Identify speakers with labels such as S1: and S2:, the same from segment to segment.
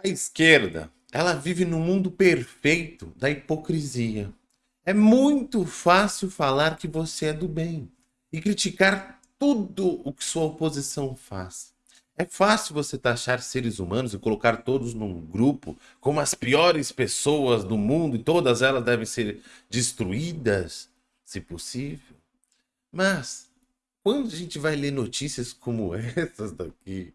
S1: A esquerda, ela vive no mundo perfeito da hipocrisia. É muito fácil falar que você é do bem e criticar tudo o que sua oposição faz. É fácil você taxar seres humanos e colocar todos num grupo como as piores pessoas do mundo e todas elas devem ser destruídas, se possível. Mas, quando a gente vai ler notícias como essas daqui,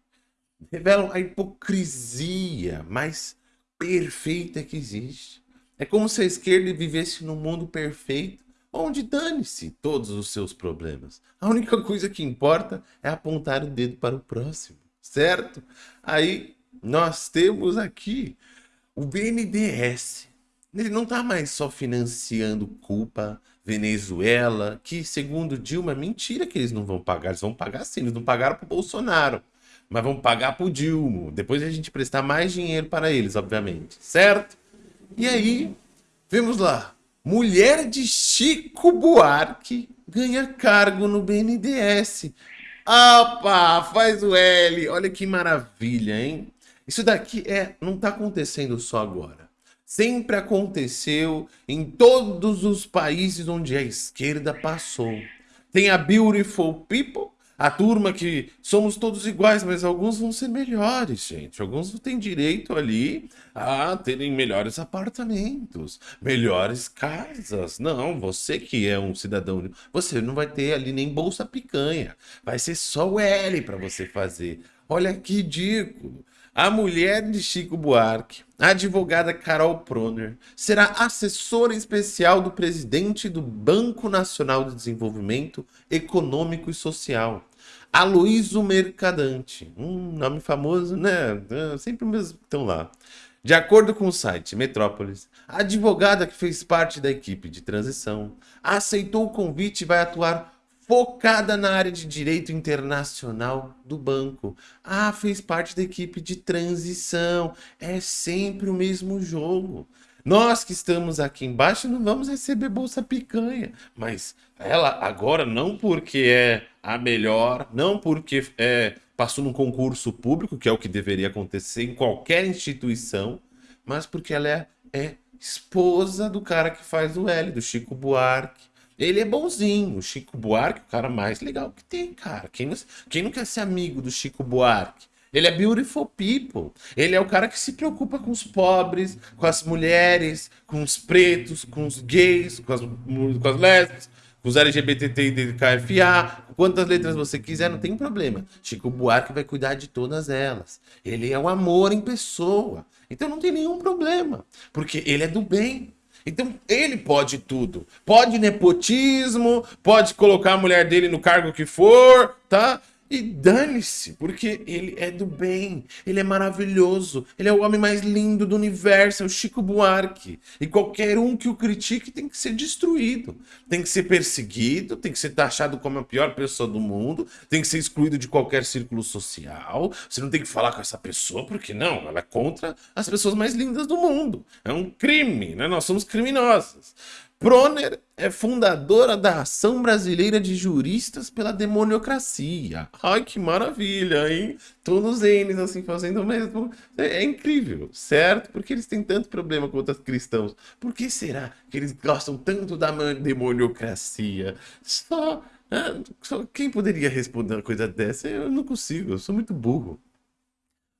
S1: revelam a hipocrisia mais perfeita que existe. É como se a esquerda vivesse num mundo perfeito, onde dane-se todos os seus problemas. A única coisa que importa é apontar o dedo para o próximo, certo? Aí nós temos aqui o BNDES. Ele não está mais só financiando culpa, Venezuela, que segundo Dilma, mentira que eles não vão pagar. Eles vão pagar sim, eles não pagaram para o Bolsonaro mas vamos pagar pro Dilma. Depois a gente prestar mais dinheiro para eles, obviamente, certo? E aí, vemos lá, mulher de Chico Buarque ganha cargo no BNDES. Opa, faz o L, olha que maravilha, hein? Isso daqui é, não está acontecendo só agora. Sempre aconteceu em todos os países onde a esquerda passou. Tem a Beautiful People, a turma que somos todos iguais, mas alguns vão ser melhores, gente. Alguns têm direito ali a terem melhores apartamentos, melhores casas. Não, você que é um cidadão, você não vai ter ali nem bolsa picanha. Vai ser só o L para você fazer. Olha que ridículo. A mulher de Chico Buarque, a advogada Carol Proner, será assessora especial do presidente do Banco Nacional de Desenvolvimento Econômico e Social, Aloysio Mercadante. Um nome famoso, né? É, sempre mesmo estão lá. De acordo com o site Metrópolis, a advogada que fez parte da equipe de transição aceitou o convite e vai atuar focada na área de direito internacional do banco. Ah, fez parte da equipe de transição. É sempre o mesmo jogo. Nós que estamos aqui embaixo não vamos receber bolsa picanha, mas ela agora não porque é a melhor, não porque é, passou num concurso público, que é o que deveria acontecer em qualquer instituição, mas porque ela é, é esposa do cara que faz o L, do Chico Buarque. Ele é bonzinho. O Chico Buarque, o cara mais legal que tem, cara. Quem não, quem não quer ser amigo do Chico Buarque? Ele é beautiful people. Ele é o cara que se preocupa com os pobres, com as mulheres, com os pretos, com os gays, com as, com as lésbicas, com os LGBT KFA. Quantas letras você quiser, não tem problema. Chico Buarque vai cuidar de todas elas. Ele é o amor em pessoa. Então não tem nenhum problema. Porque ele é do bem. Então ele pode tudo. Pode nepotismo, pode colocar a mulher dele no cargo que for, tá? E dane-se, porque ele é do bem, ele é maravilhoso, ele é o homem mais lindo do universo, é o Chico Buarque. E qualquer um que o critique tem que ser destruído, tem que ser perseguido, tem que ser taxado como a pior pessoa do mundo, tem que ser excluído de qualquer círculo social. Você não tem que falar com essa pessoa, porque não, ela é contra as pessoas mais lindas do mundo. É um crime, né? Nós somos criminosos. Proner é fundadora da Ação Brasileira de Juristas pela Demoniocracia. Ai, que maravilha, hein? Todos eles, assim, fazendo o mesmo. É, é incrível, certo? Porque eles têm tanto problema com outros cristãos. Por que será que eles gostam tanto da demoniocracia? Só, ah, só quem poderia responder uma coisa dessa? Eu não consigo, eu sou muito burro.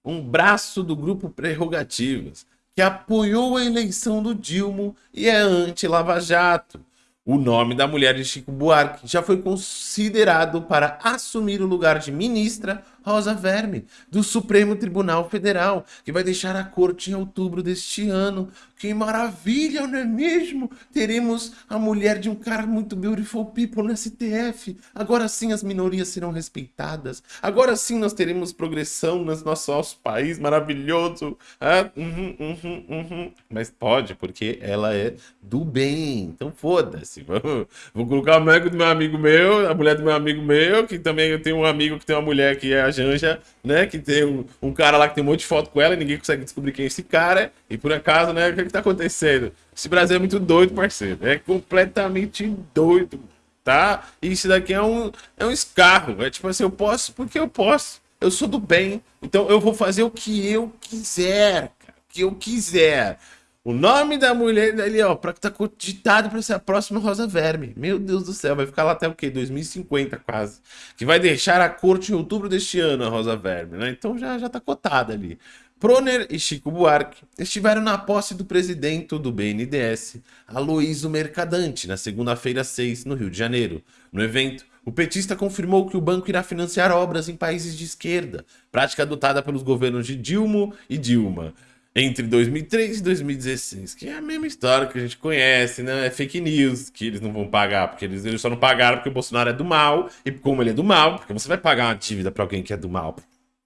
S1: Um braço do grupo Prerrogativas que apoiou a eleição do Dilma e é anti-Lava Jato. O nome da mulher de Chico Buarque já foi considerado para assumir o lugar de ministra Rosa Verme, do Supremo Tribunal Federal, que vai deixar a corte em outubro deste ano. Que maravilha, não é mesmo? Teremos a mulher de um cara muito beautiful people no STF. Agora sim as minorias serão respeitadas. Agora sim nós teremos progressão no nosso, país maravilhoso. Ah, uhum, uhum, uhum. Mas pode, porque ela é do bem. Então foda-se. Vou, colocar a mulher do meu amigo meu, a mulher do meu amigo meu, que também eu tenho um amigo que tem uma mulher que é Janja, né? Que tem um, um, cara lá que tem um monte de foto com ela e ninguém consegue descobrir quem é esse cara. E por acaso, né? O que, é que tá acontecendo? Esse Brasil é muito doido, parceiro. É completamente doido, tá? E isso daqui é um, é um escarro. É tipo assim, eu posso porque eu posso. Eu sou do bem. Então eu vou fazer o que eu quiser, que eu quiser. O nome da mulher ali, ó, pra tá cogitado pra ser a próxima Rosa Verme. Meu Deus do céu, vai ficar lá até o quê? 2050 quase. Que vai deixar a corte em outubro deste ano, a Rosa Verme, né? Então já, já tá cotada ali. Proner e Chico Buarque estiveram na posse do presidente do BNDES, Aloísio Mercadante, na segunda-feira 6, no Rio de Janeiro. No evento, o petista confirmou que o banco irá financiar obras em países de esquerda, prática adotada pelos governos de Dilma e Dilma entre 2003 e 2016, que é a mesma história que a gente conhece, né? É fake news, que eles não vão pagar, porque eles, eles só não pagaram porque o Bolsonaro é do mal, e como ele é do mal, porque você vai pagar uma dívida para alguém que é do mal.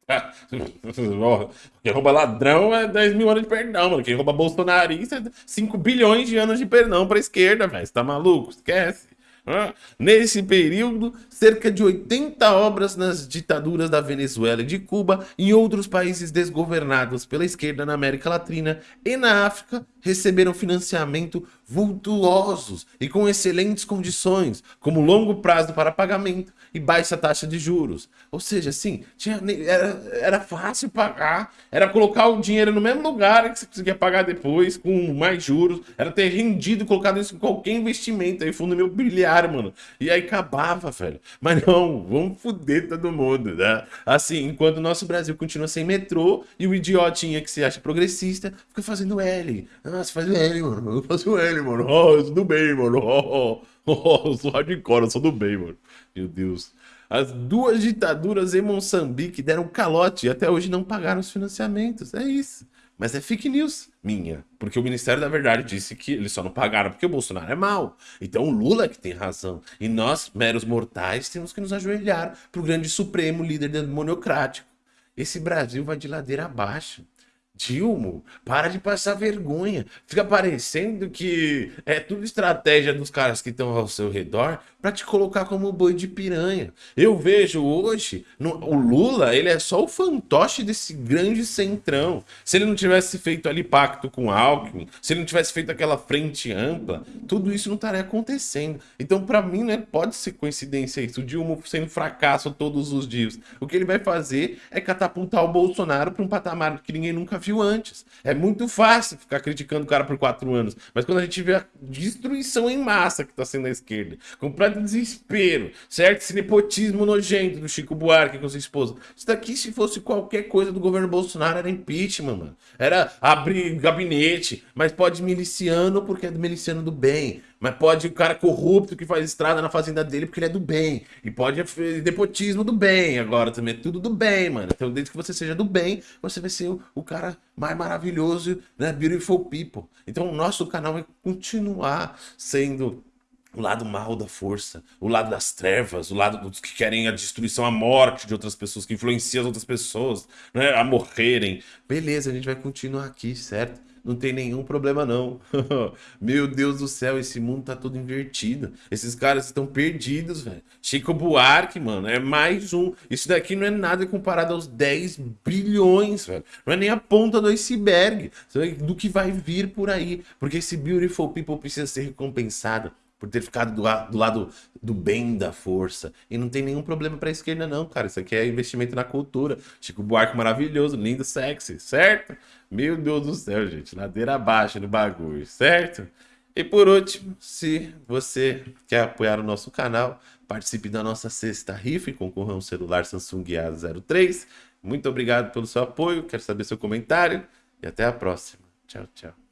S1: Quem rouba ladrão é 10 mil anos de perdão, mano. Quem rouba bolsonarista é 5 bilhões de anos de perdão pra esquerda, velho. Você tá maluco? Esquece. Nesse período, cerca de 80 obras nas ditaduras da Venezuela e de Cuba e outros países desgovernados pela esquerda na América Latina e na África receberam financiamento vultuosos e com excelentes condições, como longo prazo para pagamento e baixa taxa de juros. Ou seja, assim, tinha, era, era fácil pagar, era colocar o dinheiro no mesmo lugar que você conseguia pagar depois, com mais juros, era ter rendido, colocado isso em qualquer investimento, aí fundo imobiliário, mano. E aí acabava, velho. Mas não, vamos foder todo mundo, né? Assim, enquanto o nosso Brasil continua sem metrô e o idiotinha que se acha progressista fica fazendo L. Ah, você faz o L, mano. Eu faço o L, mano. Oh, eu sou do bem, mano. Oh, oh, oh, eu sou hardcore, eu sou do bem, mano. Meu Deus. As duas ditaduras em Moçambique deram calote e até hoje não pagaram os financiamentos. É isso. Mas é fake news minha. Porque o Ministério da Verdade disse que eles só não pagaram porque o Bolsonaro é mau. Então o Lula é que tem razão. E nós, meros mortais, temos que nos ajoelhar para o grande supremo líder democrático. Esse Brasil vai de ladeira abaixo. Dilmo, para de passar vergonha. Fica parecendo que é tudo estratégia dos caras que estão ao seu redor para te colocar como boi de piranha. Eu vejo hoje, no, o Lula, ele é só o fantoche desse grande centrão. Se ele não tivesse feito ali pacto com Alckmin, se ele não tivesse feito aquela frente ampla, tudo isso não estaria acontecendo. Então, para mim, né, pode ser coincidência isso. O Dilma sendo fracasso todos os dias. O que ele vai fazer é catapultar o Bolsonaro para um patamar que ninguém nunca viu antes. É muito fácil ficar criticando o cara por quatro anos. Mas quando a gente vê a destruição em massa que está sendo a esquerda, completo desespero, certo? Esse nepotismo nojento do Chico Buarque com sua esposa. Isso daqui, se fosse qualquer coisa do governo Bolsonaro, era impeachment, mano. Era abrir gabinete, mas pode miliciano porque é do miliciano do bem. Mas pode o cara corrupto que faz estrada na fazenda dele porque ele é do bem. E pode nepotismo do bem agora também. É tudo do bem, mano. Então, desde que você seja do bem, você vai ser o, o cara mais maravilhoso, né? Beautiful people. Então, o nosso canal vai continuar sendo o lado mal da força, o lado das trevas, o lado dos que querem a destruição, a morte de outras pessoas, que influenciam as outras pessoas né, a morrerem. Beleza, a gente vai continuar aqui, certo? Não tem nenhum problema não. Meu Deus do céu, esse mundo tá todo invertido. Esses caras estão perdidos, velho. Chico Buarque, mano, é mais um. Isso daqui não é nada comparado aos 10 bilhões, velho. Não é nem a ponta do iceberg do que vai vir por aí. Porque esse Beautiful People precisa ser recompensado por ter ficado do, do, lado do bem da força. E não tem nenhum problema pra esquerda, não, cara. Isso aqui é investimento na cultura. Chico Buarque maravilhoso, lindo, sexy, certo? Meu Deus do céu, gente. Ladeira abaixo do bagulho, certo? E por último, se você quer apoiar o nosso canal, participe da nossa sexta rifa e concorra a um celular Samsung A03. Muito obrigado pelo seu apoio, quero saber seu comentário e até a próxima. Tchau, tchau.